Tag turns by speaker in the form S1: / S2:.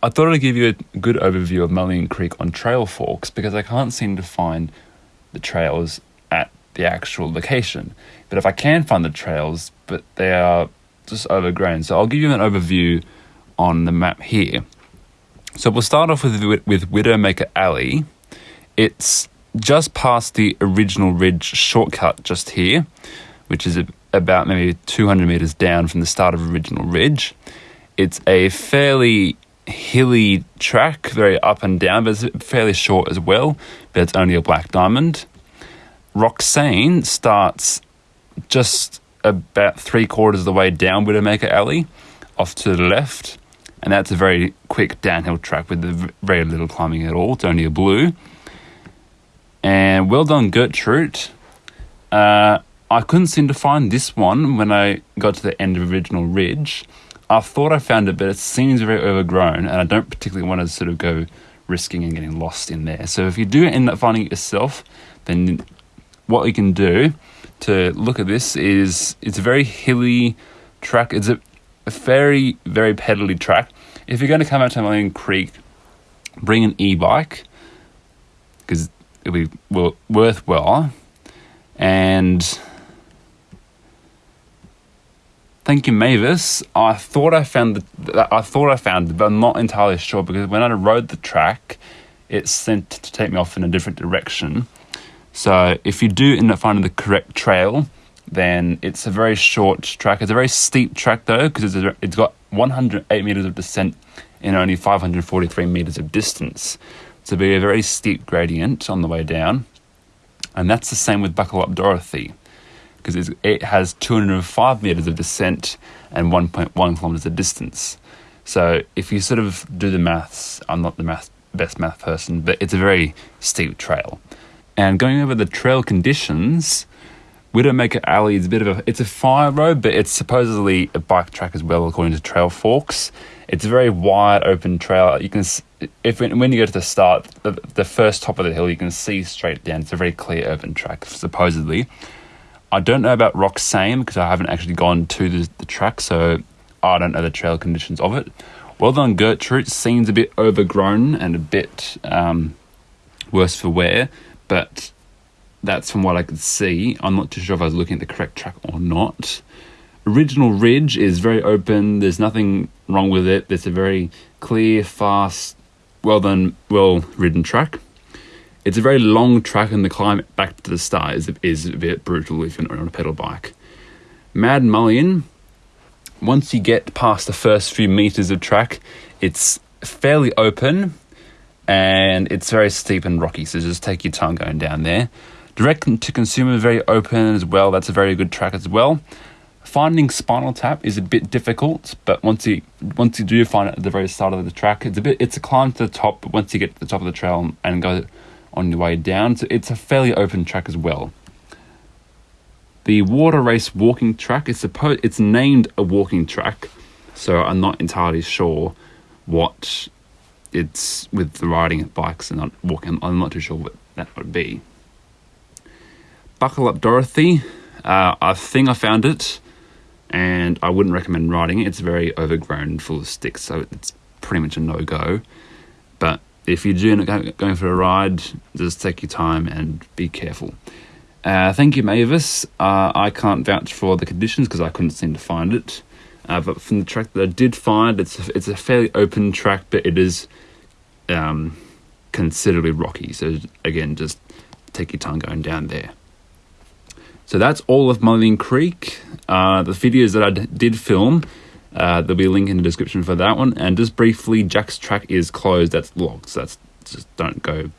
S1: I thought I'd give you a good overview of Mullion Creek on Trailforks because I can't seem to find the trails at the actual location. But if I can find the trails, but they are just overgrown, so I'll give you an overview on the map here. So we'll start off with with Widowmaker Alley. It's just past the original ridge shortcut just here, which is about maybe 200 meters down from the start of original ridge. It's a fairly hilly track, very up and down, but it's fairly short as well. But it's only a black diamond. Roxane starts just about three quarters of the way down Widowmaker Alley, off to the left, and that's a very quick downhill track with very little climbing at all. It's only a blue. And well done, Gertrude. Uh, I couldn't seem to find this one when I got to the end of the Original Ridge. I thought I found it, but it seems very overgrown, and I don't particularly want to sort of go risking and getting lost in there. So if you do end up finding it yourself, then what you can do to look at this is it's a very hilly track. It's a, a very, very pedally track. If you're going to come out to Mullion Creek, bring an e-bike because it'll be worthwhile. And thank you, Mavis. I thought I found the, I thought I found it, but I'm not entirely sure because when I rode the track, it sent to take me off in a different direction. So if you do end up finding the correct trail, then it's a very short track. It's a very steep track though because it's, it's got 108 meters of descent and only 543 meters of distance to be a very steep gradient on the way down. And that's the same with Buckle Up Dorothy, because it has 205 meters of descent and 1.1 kilometers of distance. So if you sort of do the maths, I'm not the math, best math person, but it's a very steep trail. And going over the trail conditions, Widowmaker Alley is a bit of a it's a fire road, but it's supposedly a bike track as well, according to Trailforks. It's a very wide open trail. You can if when you go to the start, the, the first top of the hill, you can see straight down. It's a very clear urban track, supposedly. I don't know about Roxane because I haven't actually gone to the, the track, so I don't know the trail conditions of it. Well done, Gertrude. Seems a bit overgrown and a bit um, worse for wear, but that's from what I could see. I'm not too sure if I was looking at the correct track or not. Original Ridge is very open. There's nothing wrong with it. It's a very clear, fast, well done, well ridden track. It's a very long track, and the climb back to the start is, is a bit brutal if you're on a pedal bike. Mad Mullion, once you get past the first few meters of track, it's fairly open and it's very steep and rocky, so just take your time going down there. Direct to consumer, very open as well. That's a very good track as well. Finding Spinal Tap is a bit difficult, but once you once you do find it at the very start of the track, it's a bit it's a climb to the top. But once you get to the top of the trail and go on your way down, so it's a fairly open track as well. The water race walking track is supposed it's named a walking track, so I'm not entirely sure what it's with the riding of bikes and not walking. I'm not too sure what that would be. Buckle up, Dorothy. Uh, I think I found it and I wouldn't recommend riding it. It's very overgrown, full of sticks, so it's pretty much a no go. But if you're going for a ride, just take your time and be careful. Uh, thank you, Mavis. Uh, I can't vouch for the conditions because I couldn't seem to find it. Uh, but from the track that I did find, it's a, it's a fairly open track, but it is um, considerably rocky. So again, just take your time going down there. So that's all of Mullion Creek. Uh, the videos that I d- did film, uh, there'll be a link in the description for that one. And just briefly, Jack's track is closed. That's locked. So that's just don't go